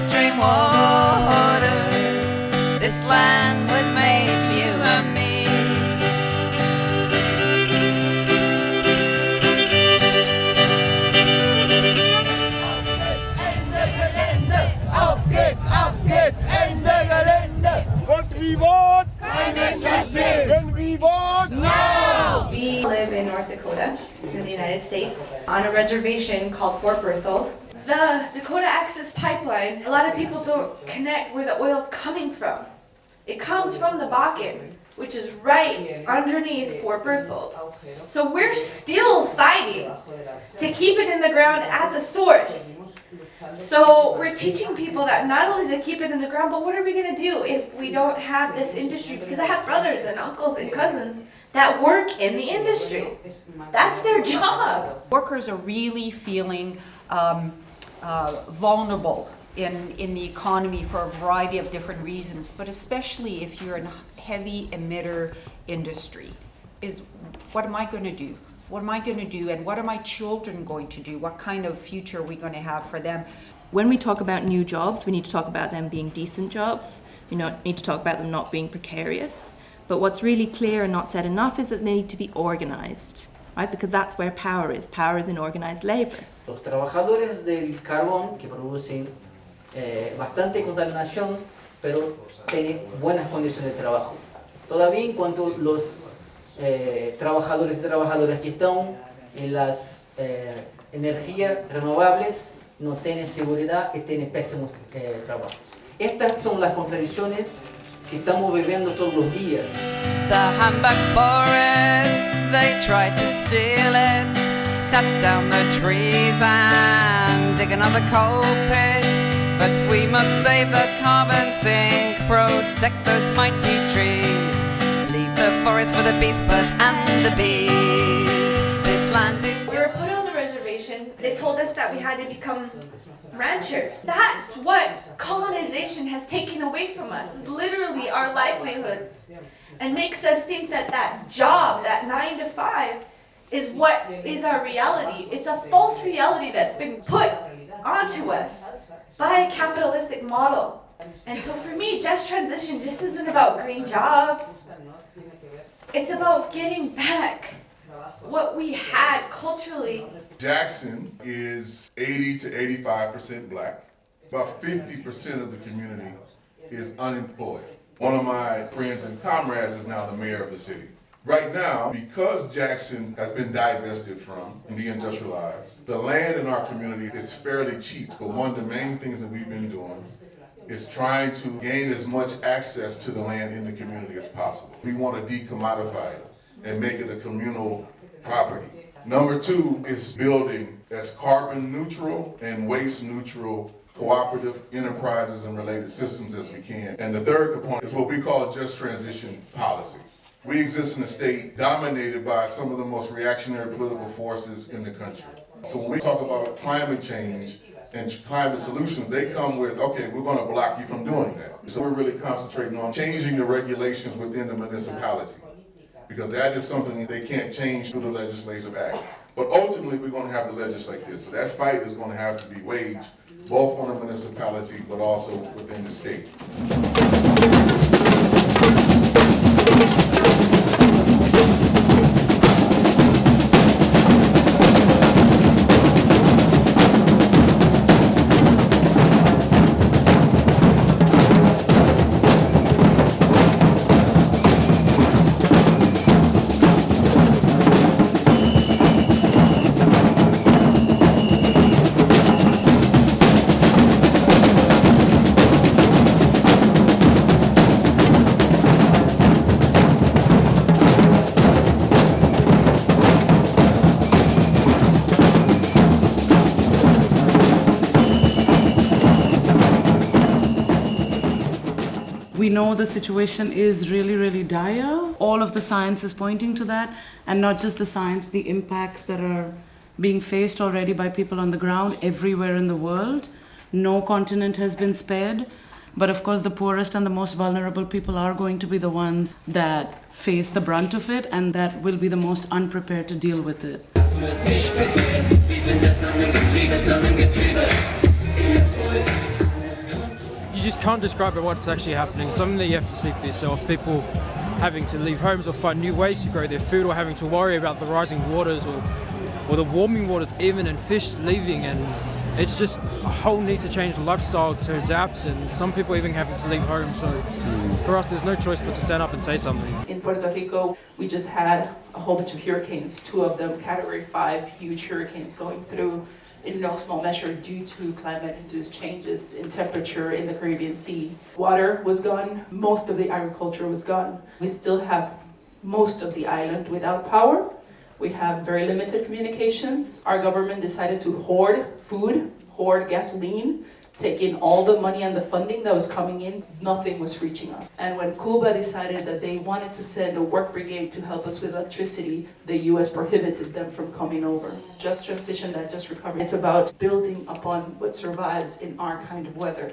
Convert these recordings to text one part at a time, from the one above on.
Stream waters. This land was made for you and me. Auf geht's, auf geht's! Ende Wort? Keine Justice! Wenn wie Wort? We live in North Dakota, in the United States, on a reservation called Fort Berthold. The Dakota Access Pipeline, a lot of people don't connect where the oil's coming from. It comes from the Bakken, which is right underneath Fort Berthold. So we're still fighting to keep it in the ground at the source. So we're teaching people that not only to keep it in the ground, but what are we gonna do if we don't have this industry? Because I have brothers and uncles and cousins that work in the industry. That's their job. Workers are really feeling um, uh, vulnerable in, in the economy for a variety of different reasons, but especially if you're in a heavy emitter industry, is what am I going to do? What am I going to do? And what are my children going to do? What kind of future are we going to have for them? When we talk about new jobs, we need to talk about them being decent jobs. We need to talk about them not being precarious. But what's really clear and not said enough is that they need to be organized, right? Because that's where power is. Power is in organized labor. Los trabajadores del carbón que producen eh, bastante contaminación, pero tienen buenas condiciones de trabajo. Todavía en cuanto los eh, trabajadores y trabajadoras que están en las eh, energías renovables, no tienen seguridad y tienen pésimos eh, trabajos. Estas son las contradicciones que estamos viviendo todos los días. The Hambach forest, they tried to steal it. Cut down the trees and dig another coal pit. But we must save the carbon sink, protect those mighty trees. Leave the forest for the beast birds and the bees. This land is We were put on the reservation. They told us that we had to become ranchers. That's what colonization has taken away from us. Is literally our livelihoods, and makes us think that that job, that nine to five, is what is our reality. It's a false reality that's been put onto us by a capitalistic model. And so for me, just transition just isn't about green jobs. It's about getting back what we had culturally. Jackson is 80 to 85% black. About 50% of the community is unemployed. One of my friends and comrades is now the mayor of the city. Right now, because Jackson has been divested from and deindustrialized, the land in our community is fairly cheap. But one of the main things that we've been doing is trying to gain as much access to the land in the community as possible. We want to decommodify it and make it a communal property. Number two is building as carbon neutral and waste neutral cooperative enterprises and related systems as we can. And the third component is what we call just transition policy. We exist in a state dominated by some of the most reactionary political forces in the country. So when we talk about climate change and climate solutions, they come with, okay, we're gonna block you from doing that. So we're really concentrating on changing the regulations within the municipality because that is something they can't change through the legislative act. But ultimately, we're gonna have to legislate this. So that fight is gonna have to be waged both on the municipality, but also within the state. We know the situation is really, really dire. All of the science is pointing to that, and not just the science, the impacts that are being faced already by people on the ground everywhere in the world. No continent has been spared. But of course, the poorest and the most vulnerable people are going to be the ones that face the brunt of it and that will be the most unprepared to deal with it. Can't describe what's actually happening. Something that you have to see for yourself. People having to leave homes or find new ways to grow their food or having to worry about the rising waters or, or the warming waters even and fish leaving. And it's just a whole need to change the lifestyle to adapt. And some people even having to leave home. So for us there's no choice but to stand up and say something. In puerto rico we just had a whole bunch of hurricanes two of them category five huge hurricanes going through in no small measure due to climate-induced changes in temperature in the caribbean sea. Water was gone most of the agriculture was gone. We still have most of the island without power. We have very limited communications. Our government decided to hoard food, hoard gasoline, take in all the money and the funding that was coming in. Nothing was reaching us. And when Cuba decided that they wanted to send a work brigade to help us with electricity, the US prohibited them from coming over. Just transition, that just recovery. It's about building upon what survives in our kind of weather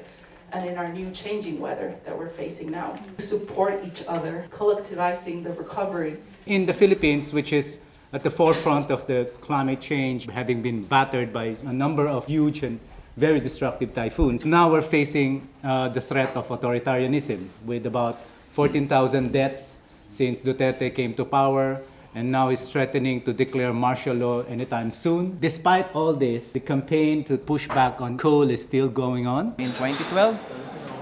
and in our new changing weather that we're facing now. Support each other, collectivizing the recovery. In the Philippines, which is at the forefront of the climate change, having been battered by a number of huge and very destructive typhoons. Now we're facing uh, the threat of authoritarianism with about 14,000 deaths since Duterte came to power and now is threatening to declare martial law anytime soon. Despite all this, the campaign to push back on coal is still going on. In 2012,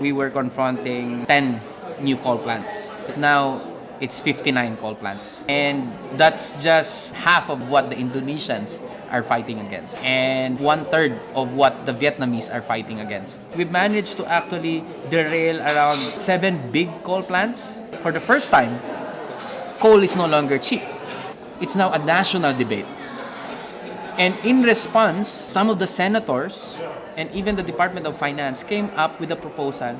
we were confronting 10 new coal plants. Now, it's 59 coal plants. And that's just half of what the Indonesians are fighting against and one third of what the Vietnamese are fighting against. We've managed to actually derail around seven big coal plants. For the first time, coal is no longer cheap. It's now a national debate. And in response, some of the senators and even the Department of Finance came up with a proposal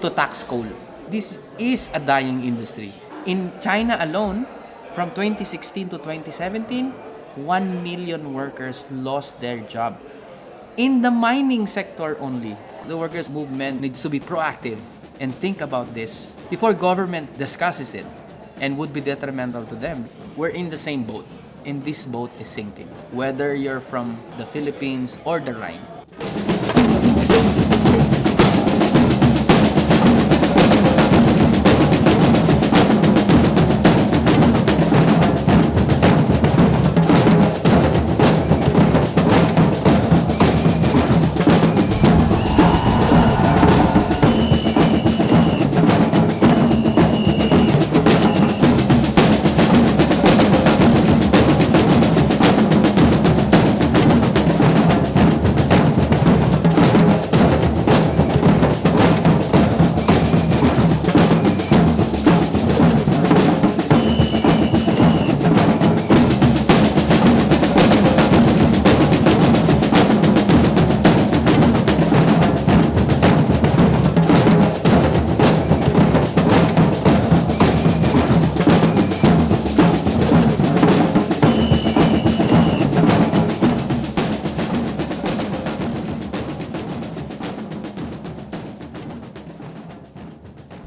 to tax coal. This is a dying industry. In China alone, from 2016 to 2017, 1 million workers lost their job. In the mining sector only, the workers' movement needs to be proactive and think about this before government discusses it and would be detrimental to them. We're in the same boat, and this boat is sinking, whether you're from the Philippines or the Rhine.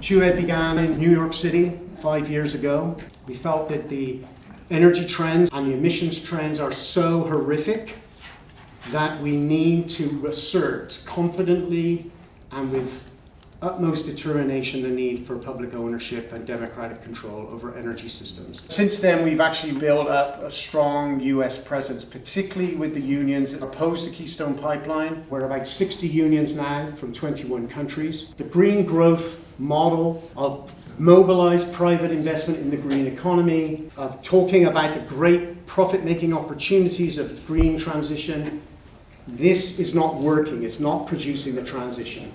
TUED began in New York City five years ago. We felt that the energy trends and the emissions trends are so horrific that we need to assert confidently and with utmost determination the need for public ownership and democratic control over energy systems. Since then, we've actually built up a strong US presence, particularly with the unions opposed to Keystone Pipeline. We're about 60 unions now from 21 countries. The green growth model of mobilized private investment in the green economy, of talking about the great profit-making opportunities of green transition. This is not working. It's not producing the transition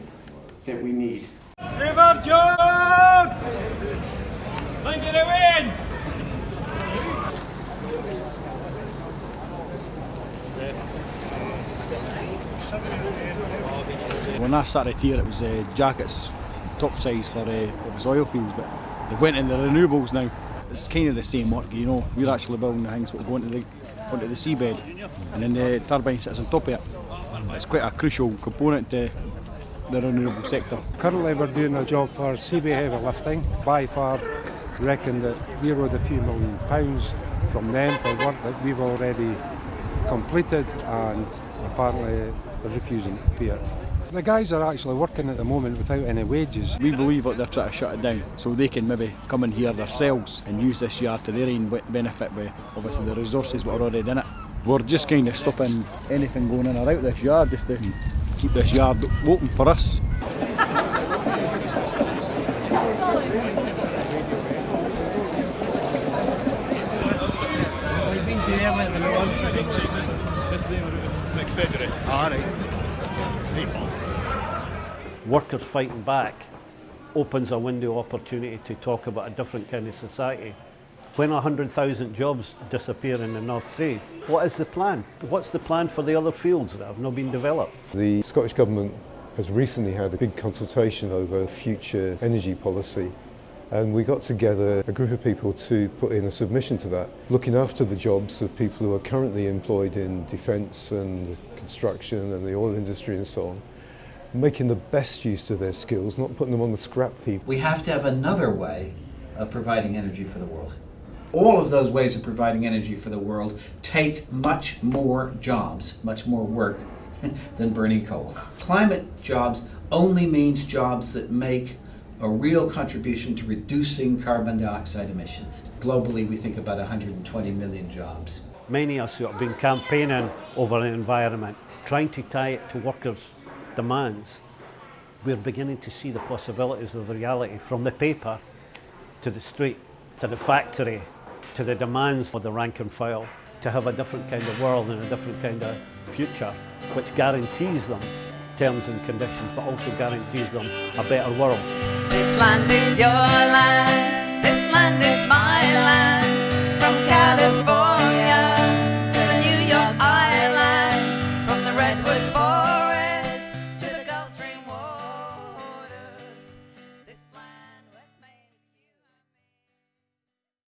that we need. Stephen Jones! Thank you, win! When I started here, it was uh, jackets, top size for uh, was oil fields, but they went into renewables now. It's kind of the same work, you know. We're actually building the things that go into the onto the seabed, and then the turbine sits on top of it. It's quite a crucial component to the renewable sector. Currently we're doing a job for Seaway Heavy Lifting. BiFab reckon that we owed a few million pounds from them for work that we've already completed and apparently they're refusing to pay it. The guys are actually working at the moment without any wages. We believe that they're trying to shut it down so they can maybe come in here themselves and use this yard to their own benefit with obviously the resources that are already in it. We're just kind of stopping anything going in or out this yard just to keep this yard open for us. Workers fighting back opens a window opportunity to talk about a different kind of society. When 100,000 jobs disappear in the North Sea, what is the plan? What's the plan for the other fields that have not been developed? The Scottish Government has recently had a big consultation over future energy policy and we got together a group of people to put in a submission to that, looking after the jobs of people who are currently employed in defence and construction and the oil industry and so on, making the best use of their skills, not putting them on the scrap heap. We have to have another way of providing energy for the world. All of those ways of providing energy for the world take much more jobs, much more work than burning coal. Climate jobs only means jobs that make a real contribution to reducing carbon dioxide emissions. Globally, we think about 120 million jobs. Many of us who have been campaigning over the environment, trying to tie it to workers' demands, we're beginning to see the possibilities of the reality from the paper to the street, to the factory, to the demands for the rank and file, to have a different kind of world and a different kind of future, which guarantees them terms and conditions, but also guarantees them a better world. This land is your land, this land is my land.